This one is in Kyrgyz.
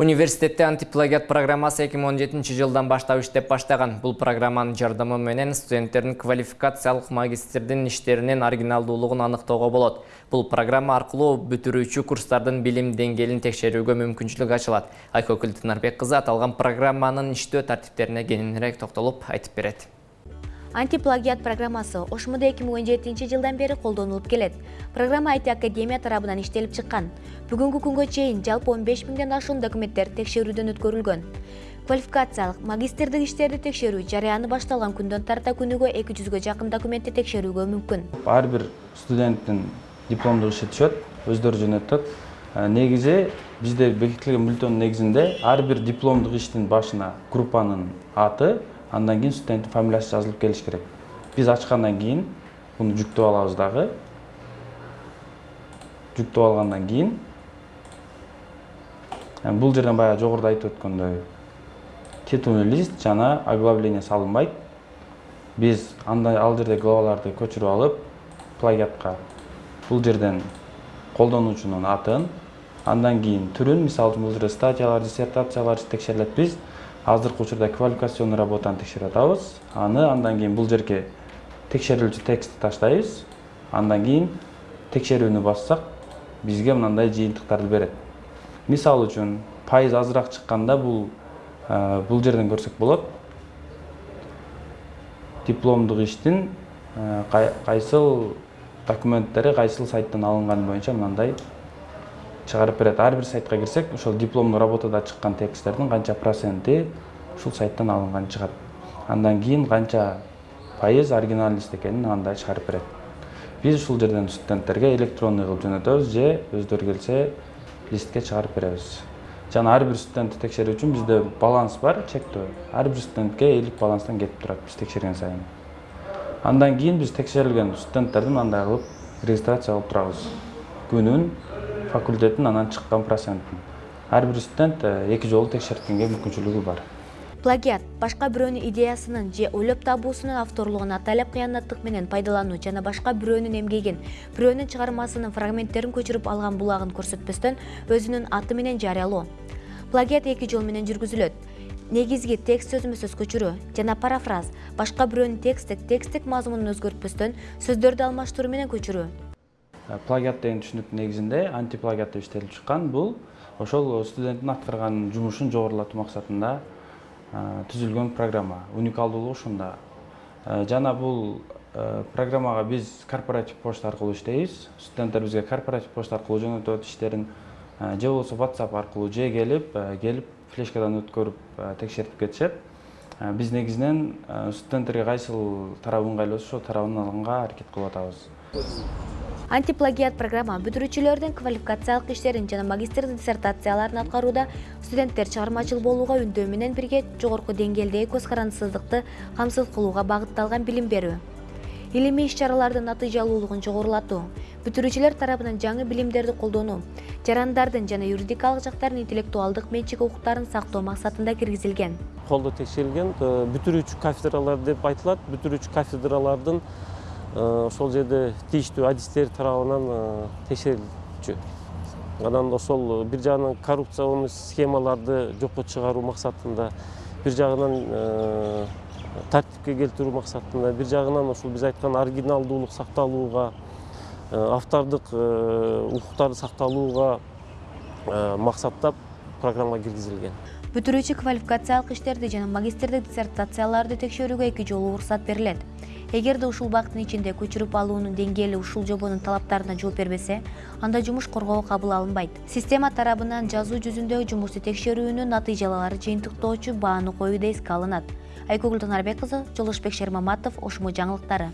университетте антиплагиат программасы эки миң он жетинчи жылдан баштап иштеп баштаган бул программанын жардамы менен студенттердин квалификациялык магистрдин иштеринин оригиналдуулугун аныктоого болот бул программа аркылуу бүтүрүүчү курстардын билим деңгээлин текшерүүгө мүмкүнчүлүк ачылат айкөкүл тынарбек кызы аталган программанын иштөө тартиптерине кененирээк токтолуп айтып берет антиплагиат программасы ошмуда эки миң он жетинчи жылдан бери колдонулуп келет. Программа айти академия тарабынан иштелип чыккан. Бүгүнкү күнгө чейин жалпы он беш миңден ашуун документтер текшерүүдөн өткөрүлгөн. Квалификациялык магистрдик иштерди текшерүү жарыяны башталган күндөн тарта эки жүзгө жакын документти текшерүүгө мүмкүн. Ар бир студенттин дипломдук иши түшөт өздөрү жөнөтөт. Э, негизи бизде бекитилген бюллетендин негизинде ар бир дипломдук иштин башына группанын аты андан кийин студенттин фамилиясы жазылып келиш керек. Биз ачкандан кийин муну жүктөп алабыз дагы жүктөп алгандан кийин бул жерден баягы жогоруда айтып өткөндөй титульный лист жана оглавление салынбайт биз андай ал жерде главаларды көчүрүп алып плагиатка бул жерден колдонуучунун атын андан кийин түрүн мисалы үчүн бул жерде статьялар диссертациялар текшерилет биз азыркы учурда квалификационный работаны текшерип атабыз аны андан кийин бул жерге текшерилүүчү текстти таштайбыз. Андан кийин текшерүүнү бассак бизге мындай жыйынтыктарды берет. Мисалы үчүн пайыз азыраак чыкканда бул бул жерден көрсөк болот. Дипломдук иштин кайсыл документтери кайсыл сайттан алынганы боюнча мындай чыгарып берет. Ар бир сайтка кирсек ошол дипломдук работада чыккан тексттердин канча проценти ушул сайттан алынган чыгат. Андан кийин канча пайыз оригинальный лист экенин андай чыгарып берет. Биз ушул жерден студенттерге электронный кылып жөнөтөбүз же өздөрү келсе листке чыгарып беребиз. Жана ар бир студентти текшерүү үчүн бизде баланс бар чектөө. Ар бир студентке элүү баланстан кетип турат биз текшерген сайын. Андан кийин биз текшерилген студенттерди мындай кылып регистрация кылып турабыз. Күнүн факультеттин анан чыккан процентин. Ар бир студент э, эки жолу текшерткенге мүмкүнчүлүгү бар. Плагиат башка бирөөнүн идеясынын же ойлоп табуусунун авторлугун атайлап кыянаттык менен пайдалануу жана башка бирөөнүн эмгегин бирөөнүн чыгармасынын фрагменттерин көчүрүп алган булагын көрсөтпөстөн өзүнүн аты менен жарыялоо. Плагиат эки жол менен жүргүзүлөт. Негизги текст сөзмө сөз көчүрүү жана парафраз башка бирөөнүн тексттик тексттик мазмунун өзгөртпөстөн сөздөрдү алмаштыруу менен көчүрүү плагиат деген түшүнүктүн негизинде антиплагиат деп иштелип чыккан. Бул ошол студенттин аткарган жумушун жогорулатуу максатында э, түзүлгөн программа уникалдуулугу ушунда. Э, жана бул программага биз корпоратив почта аркылуу иштейбиз. Студенттер бизге корпоратив почта аркылуу жөнөтөт иштерин же болбосо whatsapp аркылуу же келип келип флешкадан өткөрүп текшертип кетишет. Биз негизинен студенттерге кайсыл тарабы ыңгайлуу болсо ошол тарабын алганга аракет кылып атабыз антиплагиат программа бүтүрүүчүлөрдүн квалификациялык иштерин жана магистрдик диссертацияларын аткарууда студенттер чыгармачыл болууга үндөө менен бирге жогорку деңгээлдеги көз карандысыздыкты камсыз кылууга багытталган билим берүү илимий иш чаралардын натыйжалуулугун жогорулатуу бүтүрүүчүлөр тарабынан жаңы билимдерди колдонуу жарандардын жана юридикалык жактардын интеллектуалдык менчик укуктарын сактоо максатында киргизилген. Колдо текшерилген э, бүтүрүүчү кафедралар деп айтылат. Бүтүрүүчү кафедралардын ошол жерде тийиштүү адистер тарабынан э, текшерилчү. Анан ошол бир жагынан коррупционный схемаларды жокко чыгаруу максатында бир жагынан э, тартипке келтирүү максатында бир жагынан ушул биз айткан оригиналдуулук сакталууга автордук укуктарды сакталууга максаттап программа киргизилген. Бүтүрүүчү квалификациялык иштерди жана магистрдик диссертацияларды текшерүүгө эки жолу уруксат берилет эгерде ушул убакыттын ичинде көчүрүп алуунун деңгээли ушул жобонун талаптарына жооп бербесе анда жумуш коргоого кабыл алынбайт. Система тарабынан жазуу жүзүндө жумушту текшерүүнүн натыйжалары жыйынтыктоочу бааны коюу да эске алынат. Айкөгүл тынарбек кызы жолдошбек шермаматов ошмо жаңылыктары